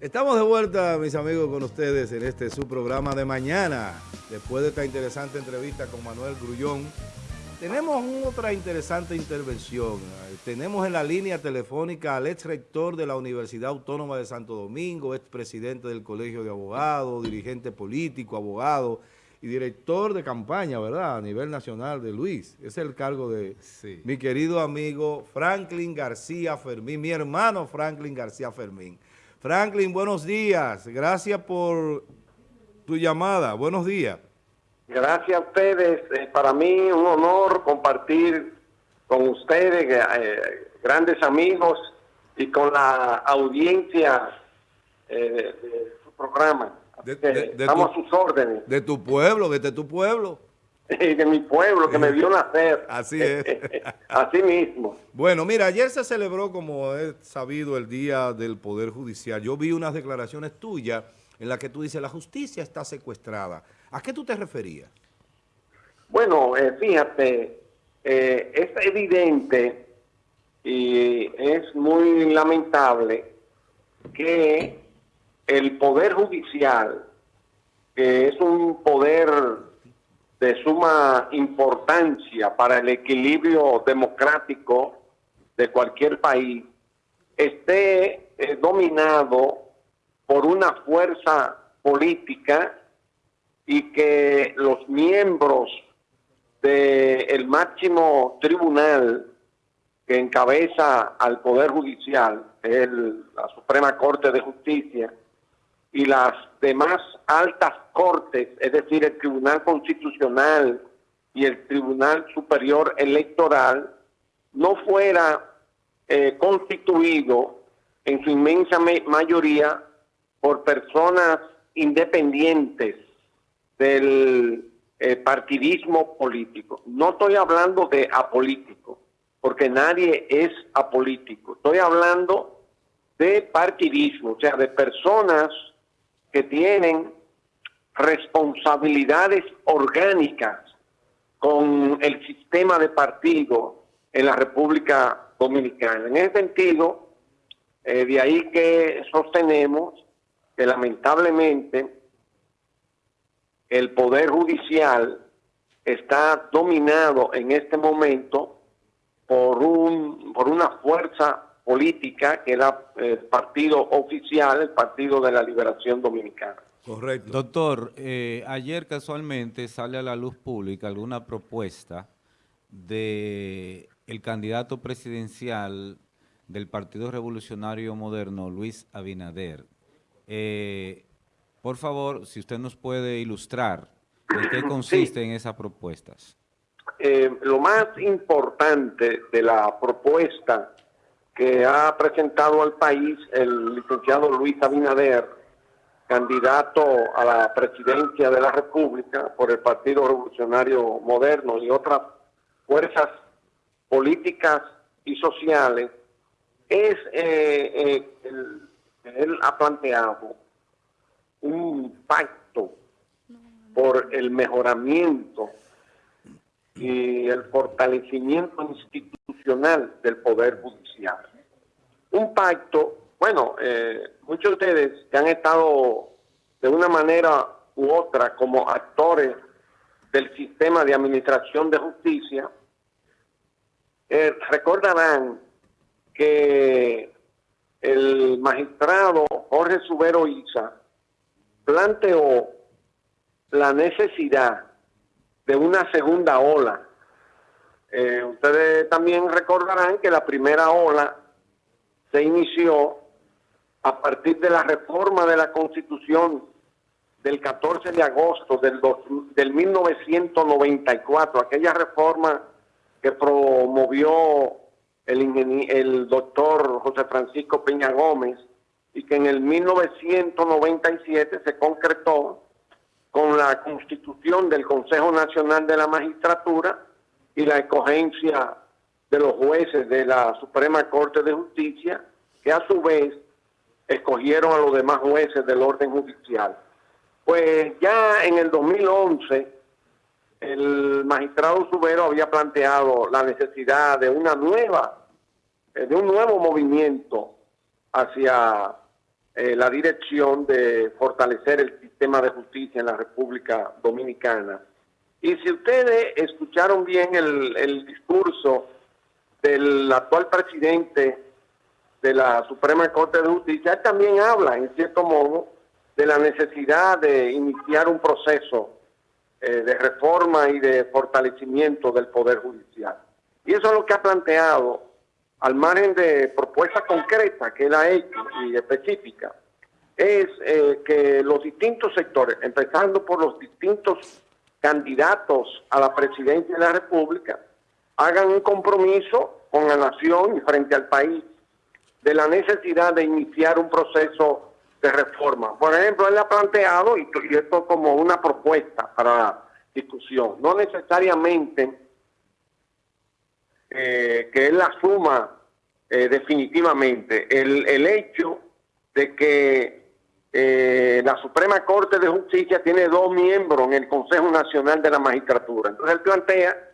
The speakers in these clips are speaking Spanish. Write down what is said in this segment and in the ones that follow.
Estamos de vuelta, mis amigos, con ustedes en este su programa de mañana. Después de esta interesante entrevista con Manuel Grullón, tenemos otra interesante intervención. Tenemos en la línea telefónica al ex rector de la Universidad Autónoma de Santo Domingo, ex presidente del Colegio de Abogados, dirigente político, abogado y director de campaña, ¿verdad? A nivel nacional de Luis. Es el cargo de mi querido amigo Franklin García Fermín, mi hermano Franklin García Fermín. Franklin, buenos días. Gracias por tu llamada. Buenos días. Gracias a ustedes. Eh, para mí un honor compartir con ustedes, eh, grandes amigos, y con la audiencia eh, de, su programa. estamos a sus órdenes. De tu pueblo, desde tu pueblo. de mi pueblo, que me vio nacer. Así es. Así mismo. Bueno, mira, ayer se celebró, como he sabido, el Día del Poder Judicial. Yo vi unas declaraciones tuyas en las que tú dices, la justicia está secuestrada. ¿A qué tú te referías? Bueno, eh, fíjate, eh, es evidente y es muy lamentable que el Poder Judicial, que es un poder de suma importancia para el equilibrio democrático de cualquier país esté eh, dominado por una fuerza política y que los miembros del máximo tribunal que encabeza al Poder Judicial, la Suprema Corte de Justicia, y las demás altas cortes, es decir, el Tribunal Constitucional y el Tribunal Superior Electoral, no fuera eh, constituido en su inmensa mayoría por personas independientes del eh, partidismo político. No estoy hablando de apolítico, porque nadie es apolítico. Estoy hablando de partidismo, o sea, de personas que tienen responsabilidades orgánicas con el sistema de partido en la República Dominicana. En ese sentido, eh, de ahí que sostenemos que lamentablemente el Poder Judicial está dominado en este momento por, un, por una fuerza política, que era el partido oficial, el Partido de la Liberación Dominicana. Correcto. Doctor, eh, ayer casualmente sale a la luz pública alguna propuesta de el candidato presidencial del Partido Revolucionario Moderno, Luis Abinader. Eh, por favor, si usted nos puede ilustrar en qué consiste en esas propuestas. Eh, lo más importante de la propuesta que ha presentado al país el licenciado Luis Abinader, candidato a la presidencia de la República por el Partido Revolucionario Moderno y otras fuerzas políticas y sociales, es, eh, eh, él ha planteado un pacto por el mejoramiento y el fortalecimiento institucional del Poder Judicial un pacto, bueno, eh, muchos de ustedes que han estado de una manera u otra como actores del sistema de administración de justicia, eh, recordarán que el magistrado Jorge Subero Isa planteó la necesidad de una segunda ola. Eh, ustedes también recordarán que la primera ola se inició a partir de la reforma de la Constitución del 14 de agosto del, del 1994, aquella reforma que promovió el, el doctor José Francisco Peña Gómez y que en el 1997 se concretó con la constitución del Consejo Nacional de la Magistratura y la escogencia de los jueces de la Suprema Corte de Justicia, que a su vez escogieron a los demás jueces del orden judicial. Pues ya en el 2011, el magistrado Subero había planteado la necesidad de una nueva, eh, de un nuevo movimiento hacia eh, la dirección de fortalecer el sistema de justicia en la República Dominicana. Y si ustedes escucharon bien el, discurso del actual presidente de la Suprema Corte de Justicia, también habla, en cierto modo, de la necesidad de iniciar un proceso eh, de reforma y de fortalecimiento del Poder Judicial. Y eso es lo que ha planteado, al margen de propuestas concretas que él ha hecho y específicas, es eh, que los distintos sectores, empezando por los distintos candidatos a la presidencia de la República, hagan un compromiso con la nación y frente al país de la necesidad de iniciar un proceso de reforma. Por ejemplo, él ha planteado, y, esto como una propuesta para discusión, no necesariamente eh, que él asuma eh, definitivamente el, hecho de que eh, la Suprema Corte de Justicia tiene dos miembros en el Consejo Nacional de la Magistratura. Entonces él plantea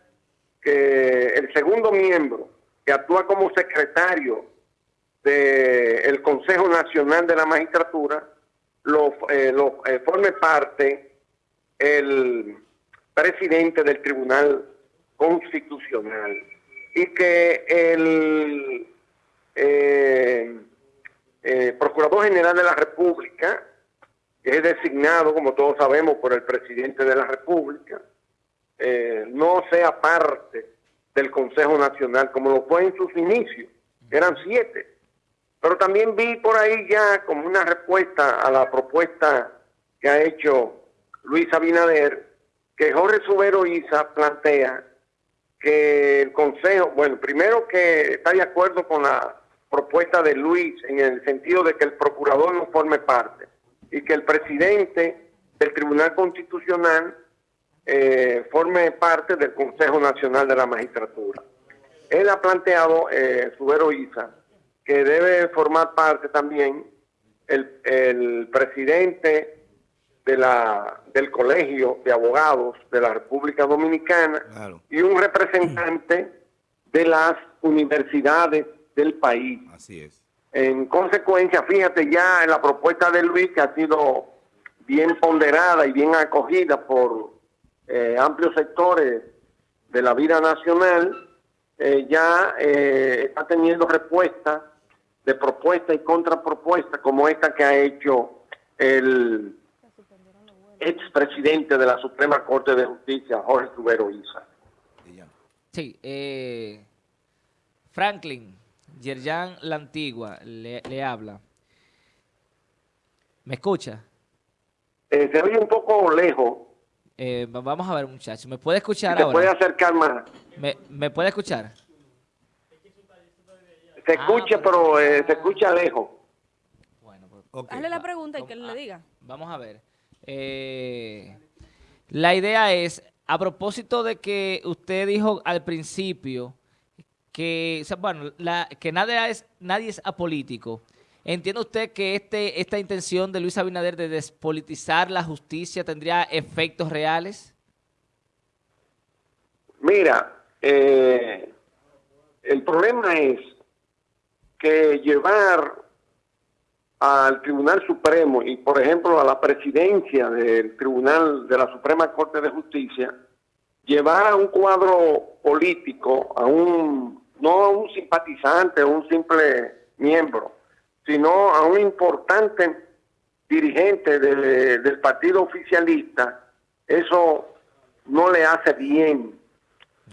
que el segundo miembro, que actúa como secretario del Consejo Nacional de la Magistratura lo, eh, eh, forme parte el presidente del Tribunal Constitucional y que el eh, Procurador General de la República, es designado, como todos sabemos, por el presidente de la República, no sea parte del Consejo Nacional, como lo fue en sus inicios, eran siete. Pero también vi por ahí ya como una respuesta a la propuesta que ha hecho Luis Abinader, que Jorge Subero Isa plantea que el Consejo, bueno, primero que está de acuerdo con la propuesta de Luis en el sentido de que el procurador no forme parte y que el presidente del Tribunal Constitucional eh, forme parte del Consejo Nacional de la Magistratura. Él ha planteado, eh, Subero Isa, que debe formar parte también el, presidente de la, del Colegio de Abogados de la República Dominicana y un representante de las universidades del país. Así es. En consecuencia, fíjate ya en la propuesta de Luis que ha sido bien ponderada y bien acogida por eh, amplios sectores de la vida nacional, eh, ya eh, está teniendo respuesta de propuesta y contrapropuesta como esta que ha hecho el expresidente de la Suprema Corte de Justicia, Jorge Rubero Isa. Sí, eh, Franklin, Yerjan La Antigua, le, habla. ¿Me escucha? Eh, se oye un poco lejos. Eh, vamos a ver, muchacho. ¿Me puede escuchar ahora? puede acercar más? ¿Me, ¿Me puede escuchar? Se ah, escucha, pero eh, se escucha lejos. Bueno, pues, Hazle la pregunta y que le diga. Vamos a ver. Eh, la idea es, a propósito de que usted dijo al principio que, bueno, que nadie es, nadie es apolítico. ¿Entiende usted que este, esta intención de Luis Abinader de despolitizar la justicia tendría efectos reales? Mira, eh, el problema es que llevar al Tribunal Supremo y, por ejemplo, a la presidencia del Tribunal de la Suprema Corte de Justicia, llevar a un cuadro político, a un no a un simpatizante, a un simple miembro, sino a un importante dirigente del partido oficialista, eso no le hace bien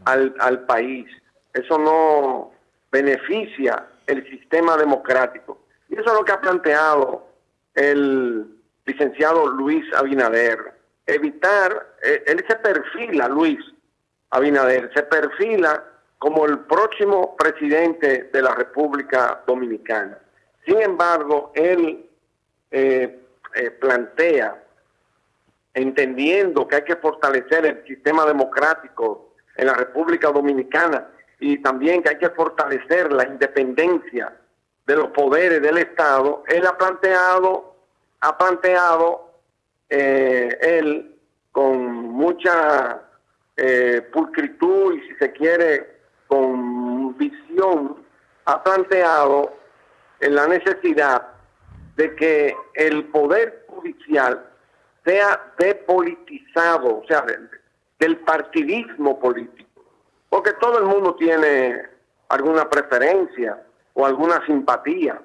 al, al país, eso no beneficia el sistema democrático. Y eso es lo que ha planteado el licenciado Luis Abinader. Evitar, eh, él se perfila, Luis Abinader, se perfila como el próximo presidente de la República Dominicana. Sin embargo, él eh, eh, plantea, entendiendo que hay que fortalecer el sistema democrático en la República Dominicana, y también que hay que fortalecer la independencia de los poderes del Estado, él ha planteado, ha planteado eh, él con mucha eh, pulcritud y si se quiere con visión, ha planteado la necesidad de que el poder judicial sea depolitizado, o sea, del partidismo político. Porque todo el mundo tiene alguna preferencia o alguna simpatía.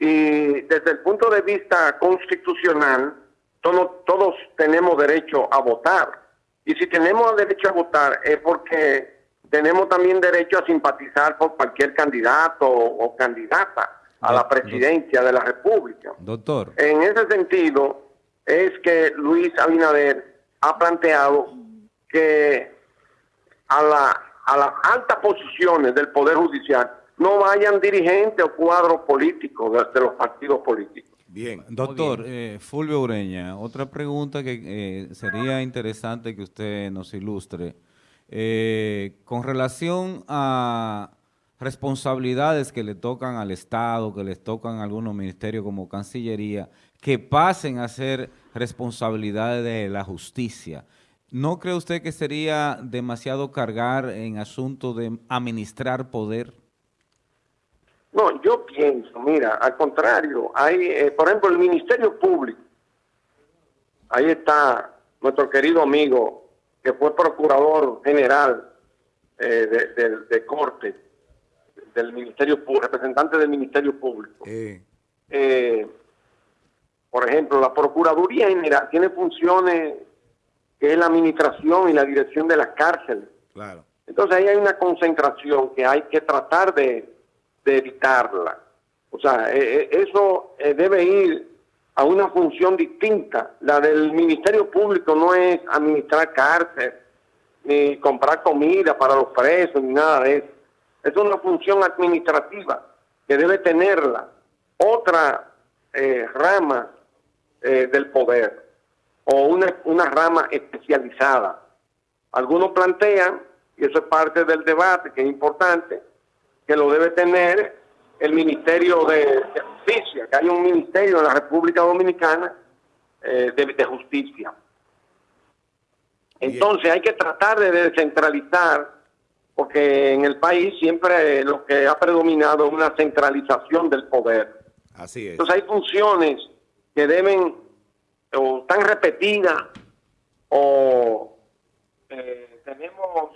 Y desde el punto de vista constitucional, todos tenemos derecho a votar. Y si tenemos derecho a votar es porque tenemos también derecho a simpatizar por cualquier candidato o candidata a la presidencia de la República. Doctor. En ese sentido, es que Luis Abinader ha planteado que a, la, a las altas posiciones del Poder Judicial no vayan dirigentes o cuadros políticos de, los partidos políticos. Bien. Doctor eh, Fulvio Ureña, otra pregunta que eh, sería interesante que usted nos ilustre. Eh, con relación a responsabilidades que le tocan al Estado, que les tocan a algunos ministerios como Cancillería, que pasen a ser responsabilidades de la justicia. ¿No cree usted que sería demasiado cargar en asuntos de administrar poder? No, yo pienso, mira, al contrario, hay, eh, por ejemplo, el Ministerio Público, ahí está nuestro querido amigo, que fue procurador general eh, de, corte, del Ministerio representante del Ministerio Público. Eh, por ejemplo, la Procuraduría General tiene funciones que es la administración y la dirección de las cárceles. Claro. Entonces ahí hay una concentración que hay que tratar de, evitarla. O sea, eh, eh, eso eh, debe ir a una función distinta. La del Ministerio Público no es administrar cárcel, ni comprar comida para los presos, ni nada de eso. Es una función administrativa que debe tenerla. Otra rama del poder o una, una rama especializada. Algunos plantean, y eso es parte del debate que es importante, que lo debe tener el Ministerio de, Justicia, que hay un ministerio en la República Dominicana eh, de, Justicia. Entonces hay que tratar de descentralizar, porque en el país siempre lo que ha predominado es una centralización del poder. Así es. Entonces hay funciones que deben o tan repetidas o eh, tenemos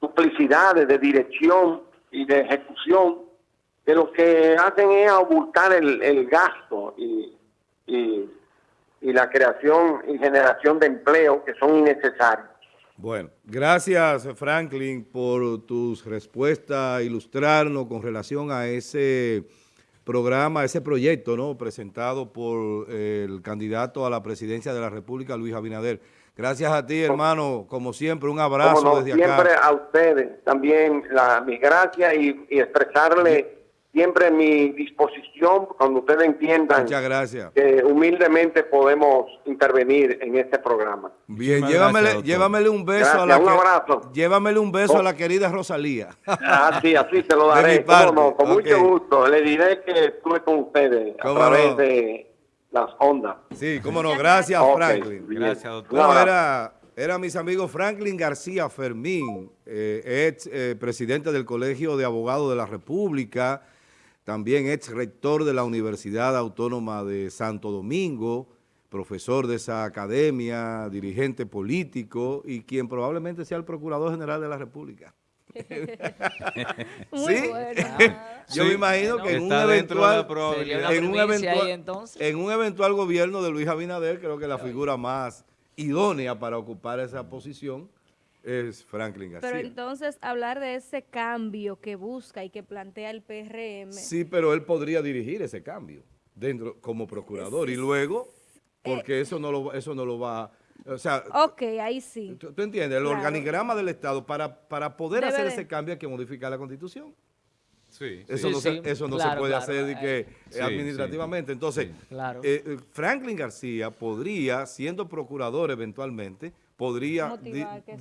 duplicidades de dirección y de ejecución que lo que hacen es abultar el, gasto y, y, la creación y generación de empleo que son innecesarios. Bueno, gracias Franklin por tus respuestas, ilustrarnos con relación a ese programa, ese proyecto ¿no? presentado por el candidato a la presidencia de la República, Luis Abinader. Gracias a ti, hermano, como siempre, un abrazo desde acá. Siempre a ustedes también la, mis gracias y, y expresarle siempre mi disposición cuando ustedes entiendan Muchas gracias. que humildemente podemos intervenir en este programa. Bien, llévamele, llévamele, un beso a la un abrazo. Llévamele un beso a la querida Rosalía. Ah, sí, así se lo daré. con mucho gusto. Le diré que estuve con ustedes a través de las ondas. Sí, cómo no. Gracias, Franklin. Gracias, doctor. era, era mis amigos Franklin García Fermín, eh, ex eh, presidente del Colegio de Abogados de la República, también ex rector de la Universidad Autónoma de Santo Domingo, profesor de esa academia, dirigente político y quien probablemente sea el Procurador General de la República. Muy ¿Sí? Yo me imagino que en un, eventual, en, un eventual, en un eventual gobierno de Luis Abinader, creo que la figura más idónea para ocupar esa posición es Franklin García. Pero entonces hablar de ese cambio que busca y que plantea el PRM. Sí, pero él podría dirigir ese cambio dentro como procurador y luego, porque eh, eso no lo eso no lo va o sea, ok, ahí sí. ¿Tú, entiendes? El organigrama del Estado, para, para poder hacer ese cambio hay que modificar la Constitución. Sí, eso no, se, eso no se puede hacer que, administrativamente. Entonces, eh, eh, Franklin García podría, siendo procurador eventualmente, podría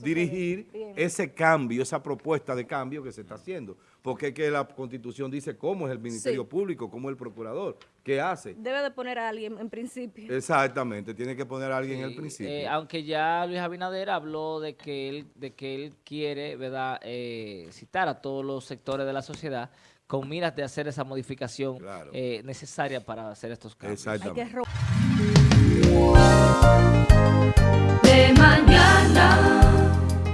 dirigir ese cambio, esa propuesta de cambio que se está haciendo. Porque es que la Constitución dice cómo es el Ministerio Público, cómo es el Procurador, qué hace. Debe de poner a alguien en principio. Exactamente, tiene que poner a alguien en el principio. Eh, aunque ya Luis Abinader habló de que él, de que él quiere ¿verdad? Eh, citar a todos los sectores de la sociedad con miras de hacer esa modificación Claro. eh, necesaria para hacer estos cambios. Hay que Exactamente. De mañana.